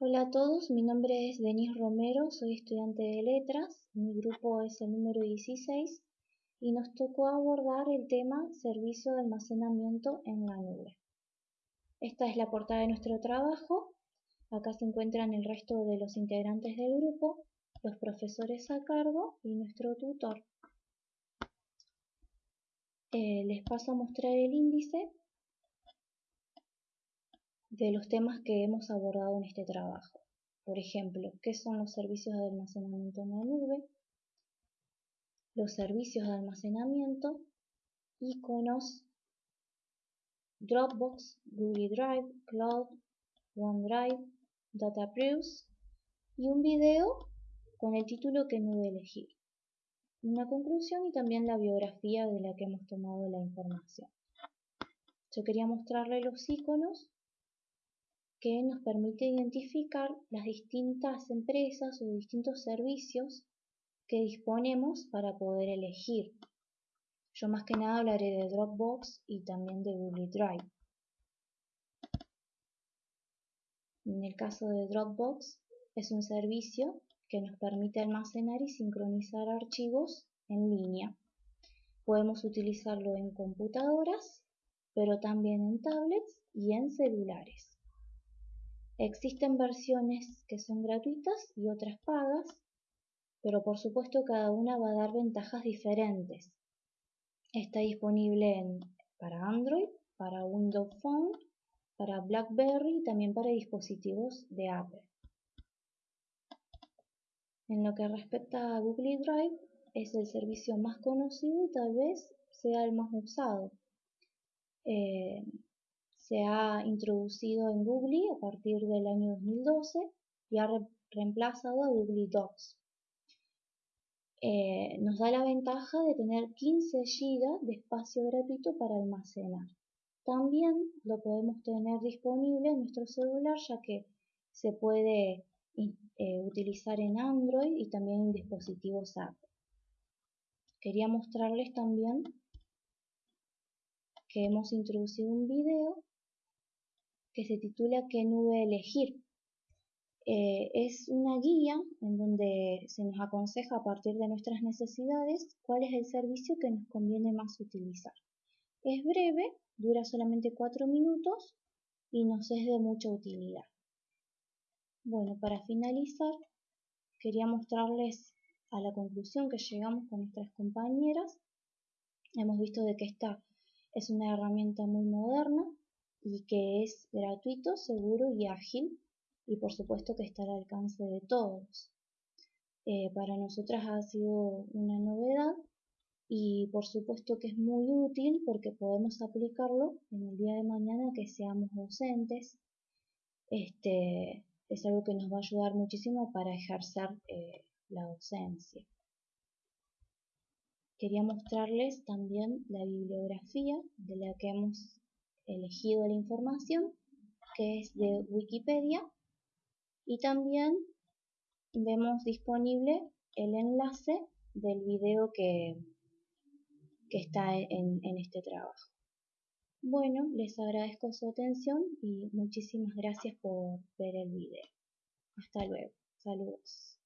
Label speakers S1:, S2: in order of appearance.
S1: Hola a todos, mi nombre es Denise Romero, soy estudiante de letras, mi grupo es el número 16 y nos tocó abordar el tema servicio de almacenamiento en la nube. Esta es la portada de nuestro trabajo, acá se encuentran el resto de los integrantes del grupo, los profesores a cargo y nuestro tutor. Eh, les paso a mostrar el índice de los temas que hemos abordado en este trabajo. Por ejemplo, ¿qué son los servicios de almacenamiento en la nube? Los servicios de almacenamiento, iconos, Dropbox, Google Drive, Cloud, OneDrive, DataPreuse y un video con el título que nube elegir. Una conclusión y también la biografía de la que hemos tomado la información. Yo quería mostrarle los iconos que nos permite identificar las distintas empresas o distintos servicios que disponemos para poder elegir. Yo más que nada hablaré de Dropbox y también de Google Drive. En el caso de Dropbox es un servicio que nos permite almacenar y sincronizar archivos en línea. Podemos utilizarlo en computadoras, pero también en tablets y en celulares. Existen versiones que son gratuitas y otras pagas, pero por supuesto cada una va a dar ventajas diferentes. Está disponible para Android, para Windows Phone, para BlackBerry y también para dispositivos de Apple. En lo que respecta a Google Drive, es el servicio más conocido y tal vez sea el más usado. Eh, se ha introducido en Google a partir del año 2012 y ha reemplazado a Google Docs. Eh, nos da la ventaja de tener 15 GB de espacio gratuito para almacenar. También lo podemos tener disponible en nuestro celular ya que se puede eh, utilizar en Android y también en dispositivos Apple. Quería mostrarles también que hemos introducido un video que se titula ¿Qué nube elegir? Eh, es una guía en donde se nos aconseja a partir de nuestras necesidades cuál es el servicio que nos conviene más utilizar. Es breve, dura solamente 4 minutos y nos es de mucha utilidad. Bueno, para finalizar, quería mostrarles a la conclusión que llegamos con nuestras compañeras. Hemos visto de que esta es una herramienta muy moderna y que es gratuito, seguro y ágil y por supuesto que está al alcance de todos. Eh, para nosotras ha sido una novedad y por supuesto que es muy útil porque podemos aplicarlo en el día de mañana que seamos docentes. Este, es algo que nos va a ayudar muchísimo para ejercer eh, la docencia. Quería mostrarles también la bibliografía de la que hemos elegido la información, que es de Wikipedia, y también vemos disponible el enlace del video que, que está en, en este trabajo. Bueno, les agradezco su atención y muchísimas gracias por ver el video. Hasta luego. Saludos.